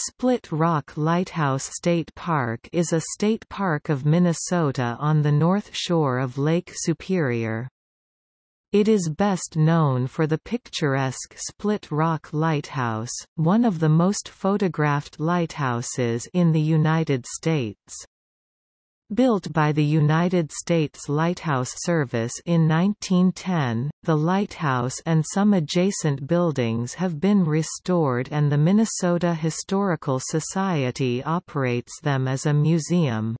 Split Rock Lighthouse State Park is a state park of Minnesota on the north shore of Lake Superior. It is best known for the picturesque Split Rock Lighthouse, one of the most photographed lighthouses in the United States. Built by the United States Lighthouse Service in 1910, the lighthouse and some adjacent buildings have been restored and the Minnesota Historical Society operates them as a museum.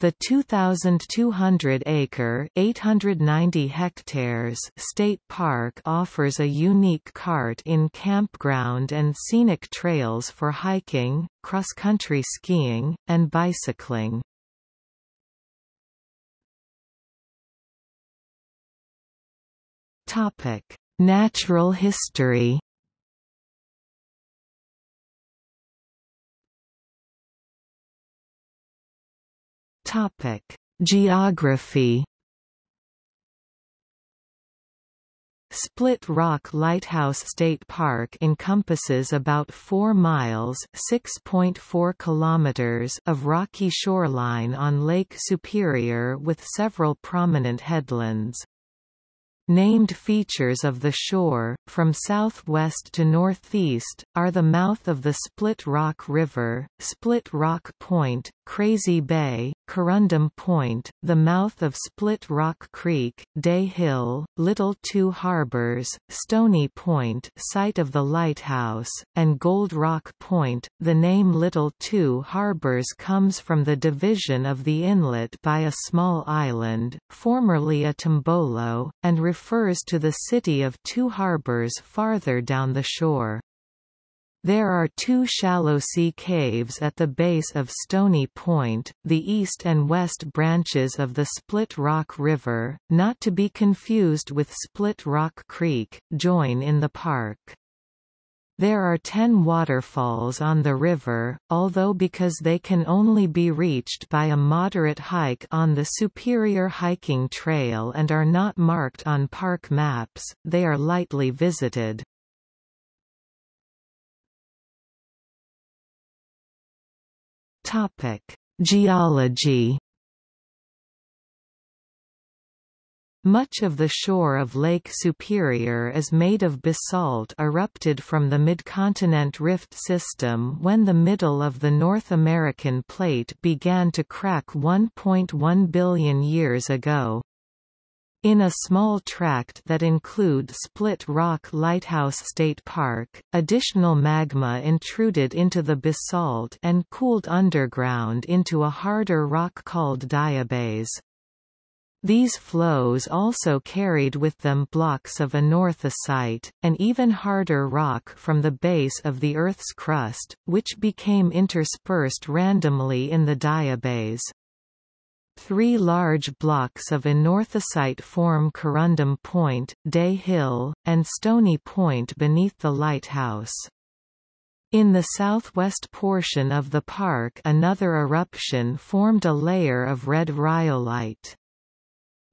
The 2,200-acre (890 hectares) state park offers a unique cart-in campground and scenic trails for hiking, cross-country skiing, and bicycling. Topic: Natural history. Topic: Geography. Split Rock Lighthouse State Park encompasses about 4 miles (6.4 kilometers) of rocky shoreline on Lake Superior with several prominent headlands. Named features of the shore, from southwest to northeast, are the mouth of the Split Rock River, Split Rock Point, Crazy Bay, Corundum Point, the mouth of Split Rock Creek, Day Hill, Little Two Harbors, Stony Point site of the lighthouse, and Gold Rock Point. The name Little Two Harbors comes from the division of the inlet by a small island, formerly a tombolo, and refers to the city of Two Harbors farther down the shore. There are two shallow sea caves at the base of Stony Point, the east and west branches of the Split Rock River, not to be confused with Split Rock Creek, join in the park. There are ten waterfalls on the river, although because they can only be reached by a moderate hike on the Superior Hiking Trail and are not marked on park maps, they are lightly visited. Geology Much of the shore of Lake Superior is made of basalt erupted from the Midcontinent Rift System when the middle of the North American plate began to crack 1.1 billion years ago. In a small tract that include Split Rock Lighthouse State Park, additional magma intruded into the basalt and cooled underground into a harder rock called diabase. These flows also carried with them blocks of anorthosite, an even harder rock from the base of the Earth's crust, which became interspersed randomly in the diabase. Three large blocks of anorthosite form Corundum Point, Day Hill, and Stony Point beneath the lighthouse. In the southwest portion of the park another eruption formed a layer of red rhyolite.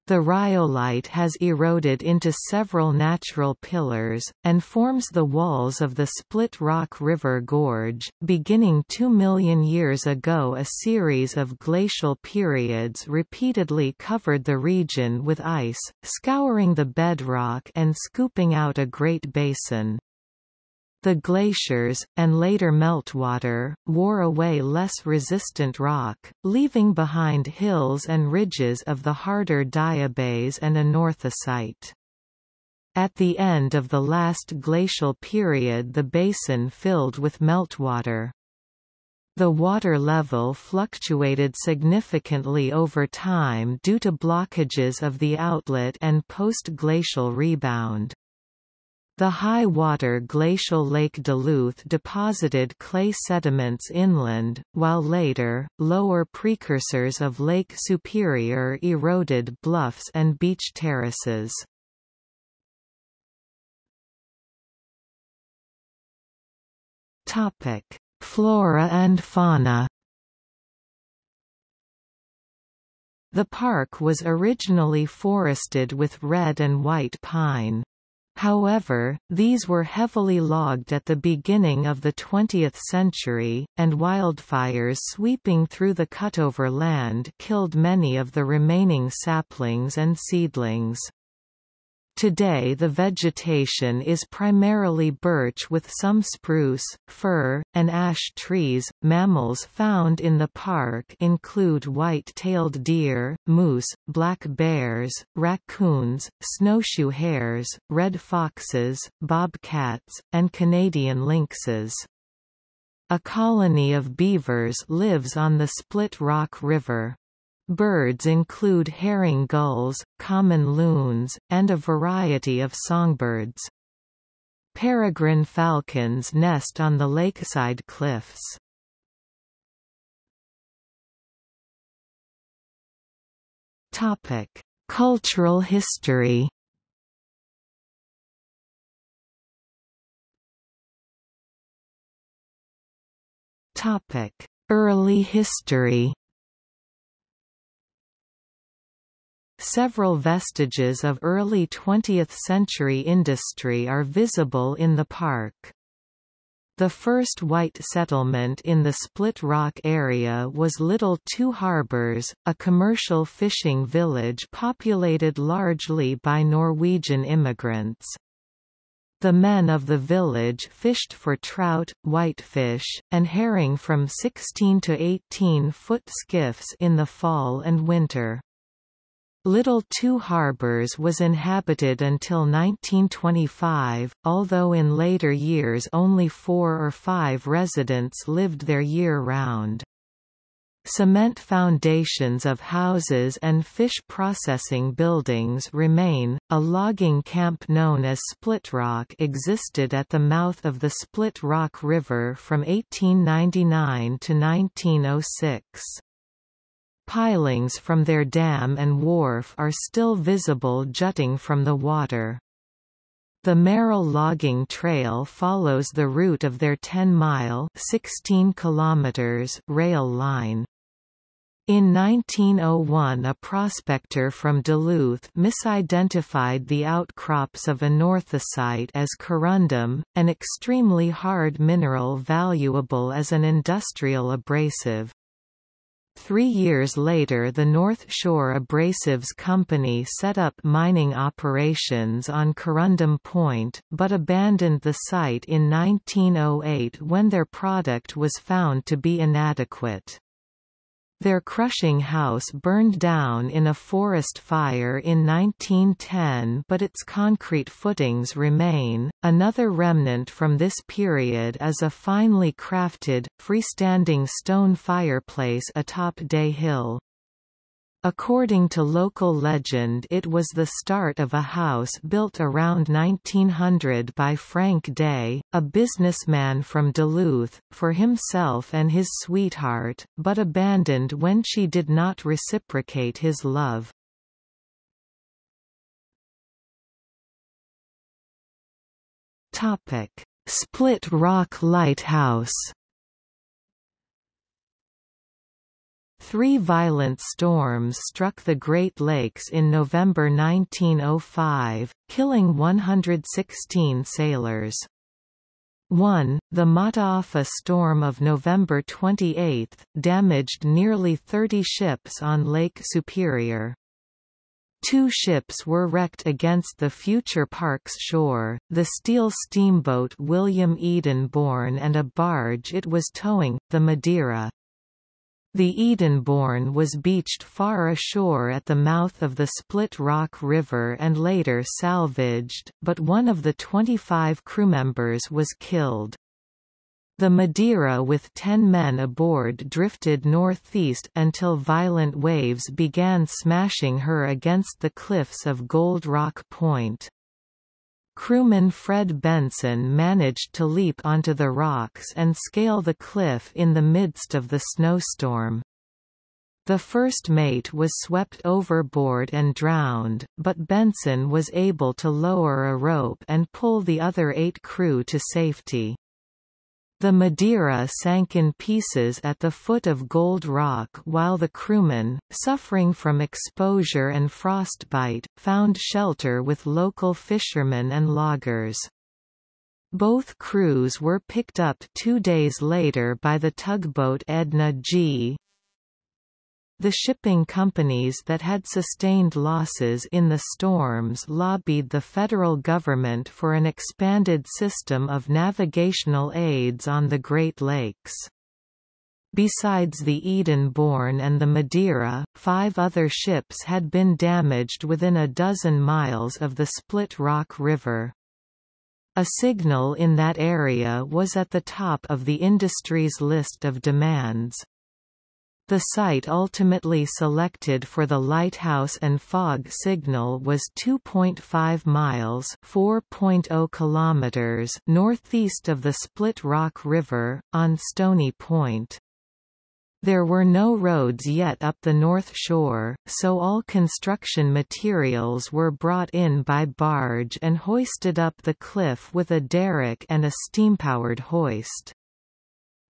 The rhyolite has eroded into several natural pillars, and forms the walls of the Split Rock River Gorge. Beginning two million years ago, a series of glacial periods repeatedly covered the region with ice, scouring the bedrock and scooping out a great basin. The glaciers, and later meltwater, wore away less resistant rock, leaving behind hills and ridges of the harder diabase and anorthosite. At the end of the last glacial period the basin filled with meltwater. The water level fluctuated significantly over time due to blockages of the outlet and post-glacial rebound. The high water glacial Lake Duluth deposited clay sediments inland, while later, lower precursors of Lake Superior eroded bluffs and beach terraces. Flora and fauna The park was originally forested with red and white pine. However, these were heavily logged at the beginning of the 20th century, and wildfires sweeping through the cutover land killed many of the remaining saplings and seedlings. Today the vegetation is primarily birch with some spruce, fir, and ash trees. Mammals found in the park include white-tailed deer, moose, black bears, raccoons, snowshoe hares, red foxes, bobcats, and Canadian lynxes. A colony of beavers lives on the Split Rock River. Birds include herring gulls, common loons, and a variety of songbirds. Peregrine falcons nest on the lakeside cliffs. Topic: Cultural history. Topic: Early history. Several vestiges of early 20th-century industry are visible in the park. The first white settlement in the Split Rock area was Little Two Harbors, a commercial fishing village populated largely by Norwegian immigrants. The men of the village fished for trout, whitefish, and herring from 16 to 18 foot skiffs in the fall and winter. Little Two Harbors was inhabited until 1925, although in later years only four or five residents lived there year-round. Cement foundations of houses and fish processing buildings remain. A logging camp known as Split Rock existed at the mouth of the Split Rock River from 1899 to 1906. Pilings from their dam and wharf are still visible jutting from the water. The Merrill Logging Trail follows the route of their 10-mile rail line. In 1901 a prospector from Duluth misidentified the outcrops of anorthosite as corundum, an extremely hard mineral valuable as an industrial abrasive. Three years later the North Shore Abrasives Company set up mining operations on Corundum Point, but abandoned the site in 1908 when their product was found to be inadequate. Their crushing house burned down in a forest fire in 1910 but its concrete footings remain. Another remnant from this period is a finely crafted, freestanding stone fireplace atop Day Hill. According to local legend it was the start of a house built around 1900 by Frank Day, a businessman from Duluth, for himself and his sweetheart, but abandoned when she did not reciprocate his love. Split Rock Lighthouse Three violent storms struck the Great Lakes in November 1905, killing 116 sailors. 1. The Mataafa storm of November 28, damaged nearly 30 ships on Lake Superior. Two ships were wrecked against the future park's shore, the steel steamboat William Eden Edenborn and a barge it was towing, the Madeira. The Edenborn was beached far ashore at the mouth of the Split Rock River and later salvaged, but one of the 25 crewmembers was killed. The Madeira with ten men aboard drifted northeast until violent waves began smashing her against the cliffs of Gold Rock Point. Crewman Fred Benson managed to leap onto the rocks and scale the cliff in the midst of the snowstorm. The first mate was swept overboard and drowned, but Benson was able to lower a rope and pull the other eight crew to safety. The Madeira sank in pieces at the foot of Gold Rock while the crewmen, suffering from exposure and frostbite, found shelter with local fishermen and loggers. Both crews were picked up two days later by the tugboat Edna G. The shipping companies that had sustained losses in the storms lobbied the federal government for an expanded system of navigational aids on the Great Lakes. Besides the Edenborn and the Madeira, five other ships had been damaged within a dozen miles of the Split Rock River. A signal in that area was at the top of the industry's list of demands. The site ultimately selected for the lighthouse and fog signal was 2.5 miles (4.0 kilometers) northeast of the Split Rock River on Stony Point. There were no roads yet up the North Shore, so all construction materials were brought in by barge and hoisted up the cliff with a derrick and a steam-powered hoist.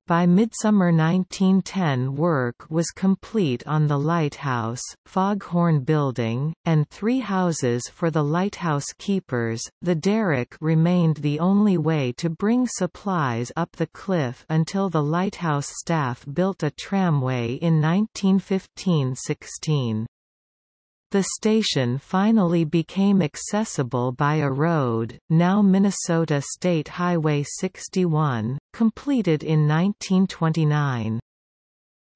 By midsummer 1910 work was complete on the lighthouse, foghorn building, and three houses for the lighthouse keepers. The derrick remained the only way to bring supplies up the cliff until the lighthouse staff built a tramway in 1915–16. The station finally became accessible by a road, now Minnesota State Highway 61, completed in 1929.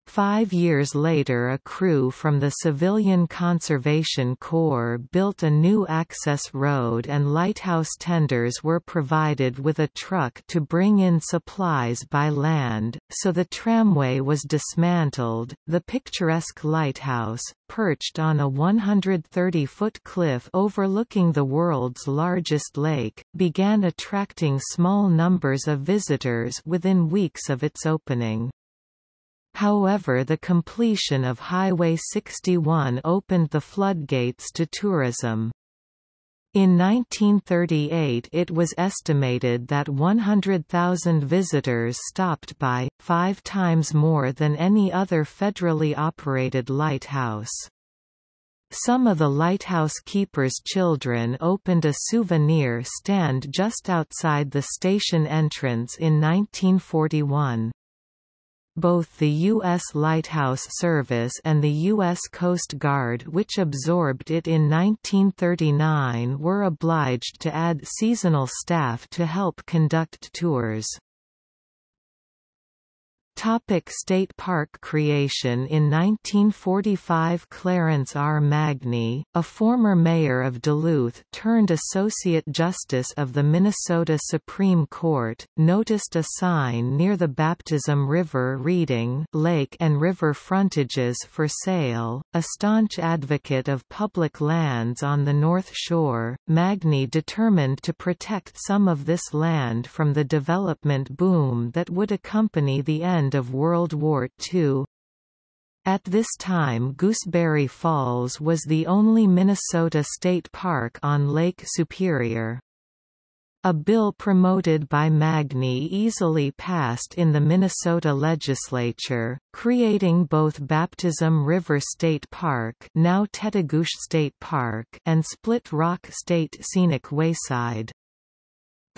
Five years later a crew from the Civilian Conservation Corps built a new access road and lighthouse tenders were provided with a truck to bring in supplies by land, so the tramway was dismantled. The picturesque lighthouse, perched on a 130-foot cliff overlooking the world's largest lake, began attracting small numbers of visitors within weeks of its opening. However the completion of Highway 61 opened the floodgates to tourism. In 1938 it was estimated that 100,000 visitors stopped by, five times more than any other federally operated lighthouse. Some of the lighthouse keepers' children opened a souvenir stand just outside the station entrance in 1941 both the U.S. Lighthouse Service and the U.S. Coast Guard which absorbed it in 1939 were obliged to add seasonal staff to help conduct tours. Topic State Park creation In 1945 Clarence R. Magney, a former mayor of Duluth turned Associate Justice of the Minnesota Supreme Court, noticed a sign near the Baptism River reading Lake and River Frontages for Sale. A staunch advocate of public lands on the North Shore, Magney determined to protect some of this land from the development boom that would accompany the end end of World War II. At this time Gooseberry Falls was the only Minnesota state park on Lake Superior. A bill promoted by Magney easily passed in the Minnesota legislature, creating both Baptism River State Park now State Park and Split Rock State Scenic Wayside.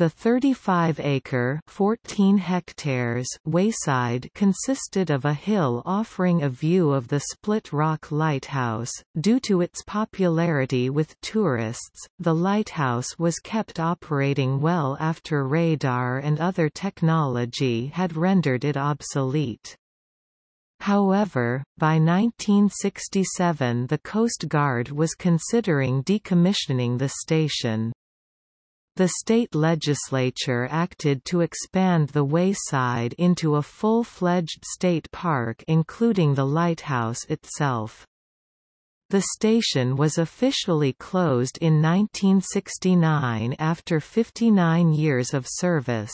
The 35-acre (14 hectares) wayside consisted of a hill offering a view of the Split Rock Lighthouse. Due to its popularity with tourists, the lighthouse was kept operating well after radar and other technology had rendered it obsolete. However, by 1967 the Coast Guard was considering decommissioning the station. The state legislature acted to expand the wayside into a full-fledged state park including the lighthouse itself. The station was officially closed in 1969 after 59 years of service.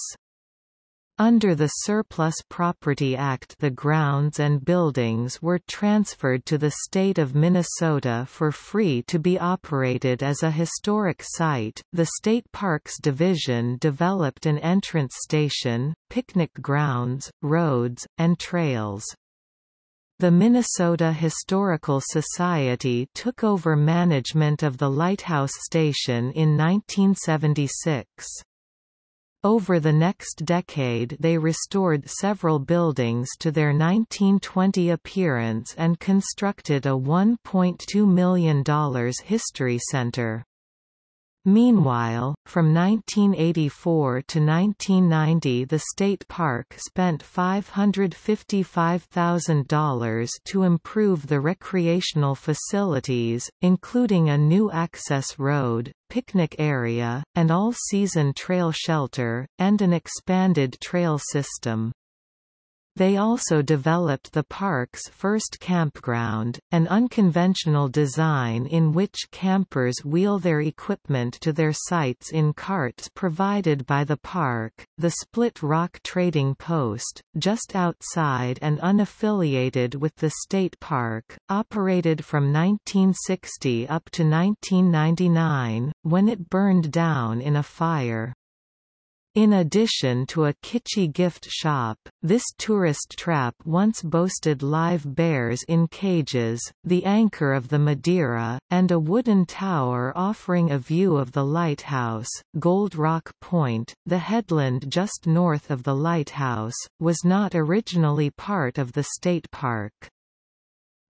Under the Surplus Property Act the grounds and buildings were transferred to the state of Minnesota for free to be operated as a historic site. The State Parks Division developed an entrance station, picnic grounds, roads, and trails. The Minnesota Historical Society took over management of the Lighthouse Station in 1976. Over the next decade they restored several buildings to their 1920 appearance and constructed a $1.2 million history center. Meanwhile, from 1984 to 1990 the state park spent $555,000 to improve the recreational facilities, including a new access road, picnic area, an all-season trail shelter, and an expanded trail system. They also developed the park's first campground, an unconventional design in which campers wheel their equipment to their sites in carts provided by the park, the Split Rock Trading Post, just outside and unaffiliated with the state park, operated from 1960 up to 1999, when it burned down in a fire. In addition to a kitschy gift shop, this tourist trap once boasted live bears in cages, the anchor of the Madeira, and a wooden tower offering a view of the lighthouse. Gold Rock Point, the headland just north of the lighthouse, was not originally part of the state park.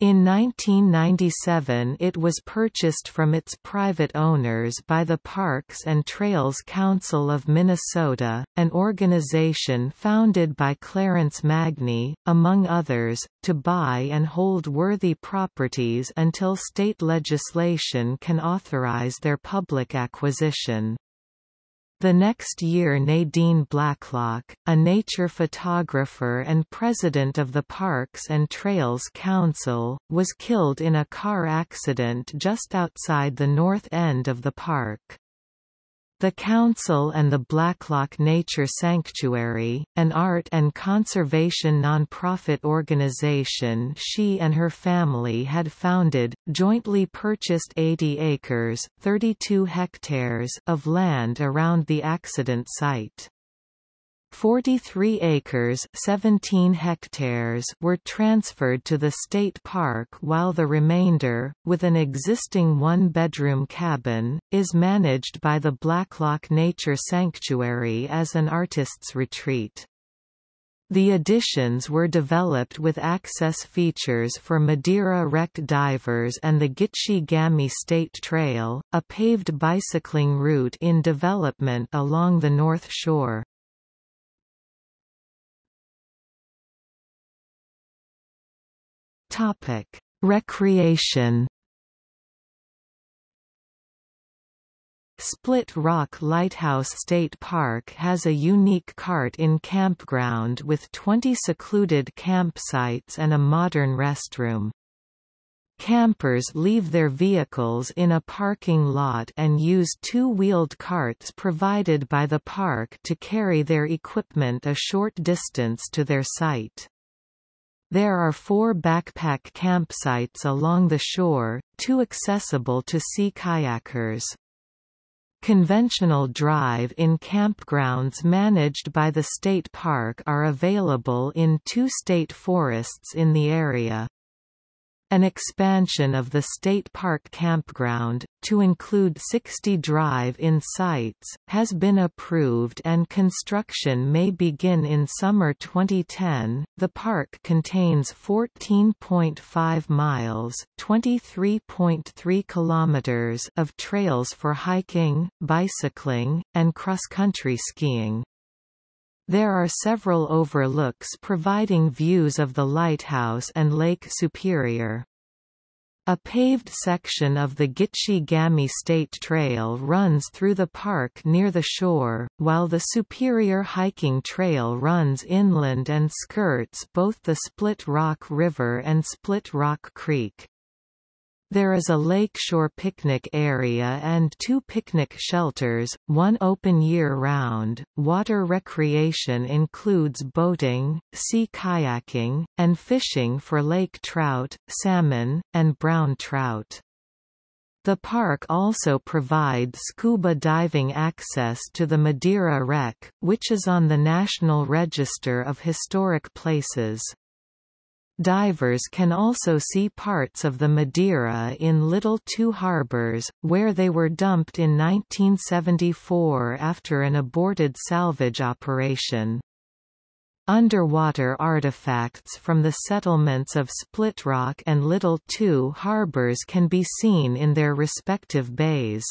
In 1997 it was purchased from its private owners by the Parks and Trails Council of Minnesota, an organization founded by Clarence Magney, among others, to buy and hold worthy properties until state legislation can authorize their public acquisition. The next year Nadine Blacklock, a nature photographer and president of the Parks and Trails Council, was killed in a car accident just outside the north end of the park. The Council and the Blacklock Nature Sanctuary, an art and conservation nonprofit organization she and her family had founded, jointly purchased 80 acres 32 hectares of land around the accident site. 43 acres 17 hectares were transferred to the state park while the remainder, with an existing one-bedroom cabin, is managed by the Blacklock Nature Sanctuary as an artist's retreat. The additions were developed with access features for Madeira wreck divers and the Gitchi-Gami State Trail, a paved bicycling route in development along the North Shore. Topic: Recreation. Split Rock Lighthouse State Park has a unique cart-in campground with 20 secluded campsites and a modern restroom. Campers leave their vehicles in a parking lot and use two-wheeled carts provided by the park to carry their equipment a short distance to their site. There are four backpack campsites along the shore, two accessible to sea kayakers. Conventional drive-in campgrounds managed by the state park are available in two state forests in the area. An expansion of the state park campground, to include 60 drive-in sites, has been approved and construction may begin in summer 2010. The park contains 14.5 miles (23.3 kilometers) of trails for hiking, bicycling, and cross-country skiing. There are several overlooks providing views of the lighthouse and Lake Superior. A paved section of the Gitchi-Gami State Trail runs through the park near the shore, while the Superior Hiking Trail runs inland and skirts both the Split Rock River and Split Rock Creek. There is a lakeshore picnic area and two picnic shelters, one open year-round. Water recreation includes boating, sea kayaking, and fishing for lake trout, salmon, and brown trout. The park also provides scuba diving access to the Madeira Wreck, which is on the National Register of Historic Places. Divers can also see parts of the Madeira in Little Two Harbors, where they were dumped in 1974 after an aborted salvage operation. Underwater artifacts from the settlements of Split Rock and Little Two Harbors can be seen in their respective bays.